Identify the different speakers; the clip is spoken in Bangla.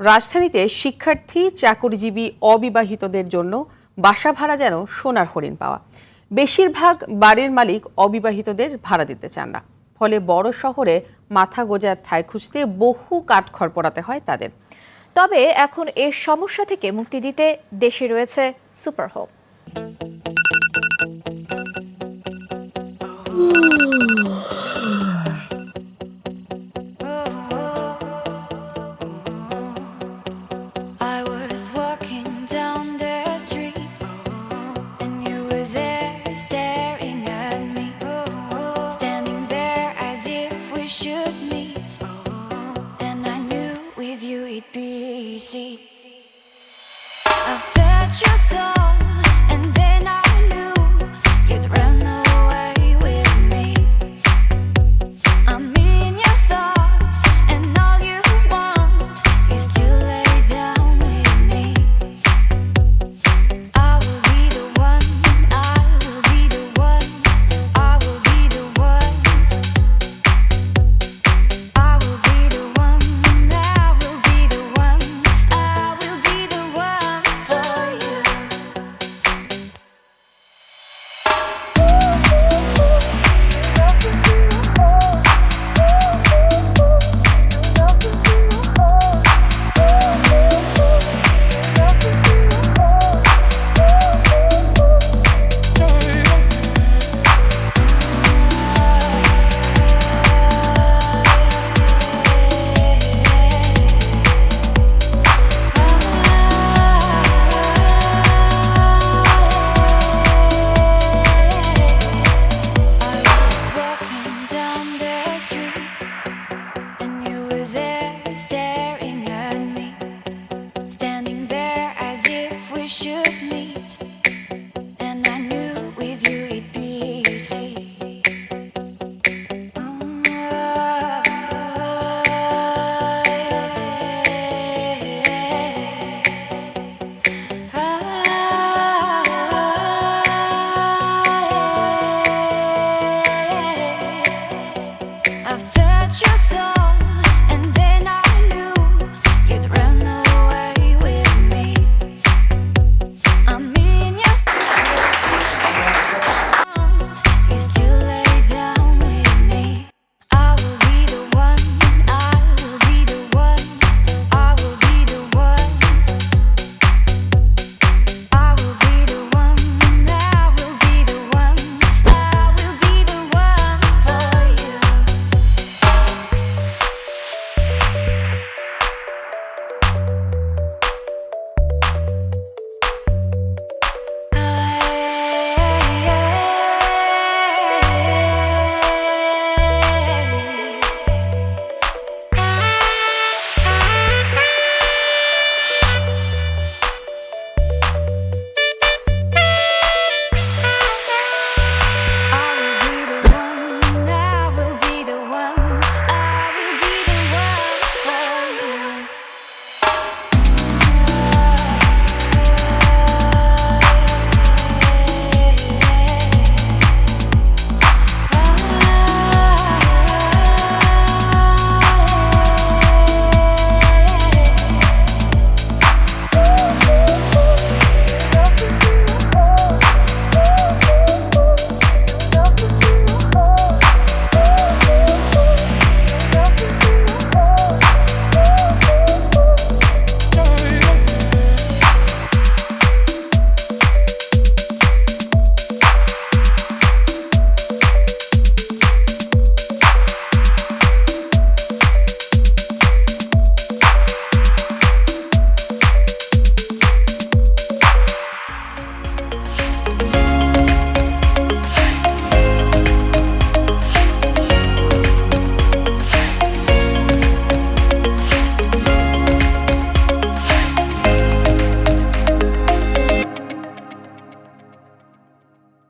Speaker 1: রাজধানীতে শিক্ষার্থী, চাকরিজীবী, অবিবাহিতদের জন্য বাসা ভাড়া যেন সোনার হরিণ পাওয়া। বেশিরভাগ বাড়ির মালিক অবিবাহিতদের ভাড়া দিতে চান না। ফলে বড় শহরে মাথা গোজার ঠাঁই খুঁজতে বহু কাঠখড় পড়াতে হয় তাদের।
Speaker 2: তবে এখন এর সমস্যা থেকে মুক্তি দিতে দেশে রয়েছে super home
Speaker 3: see. I've touched your soul. your soul.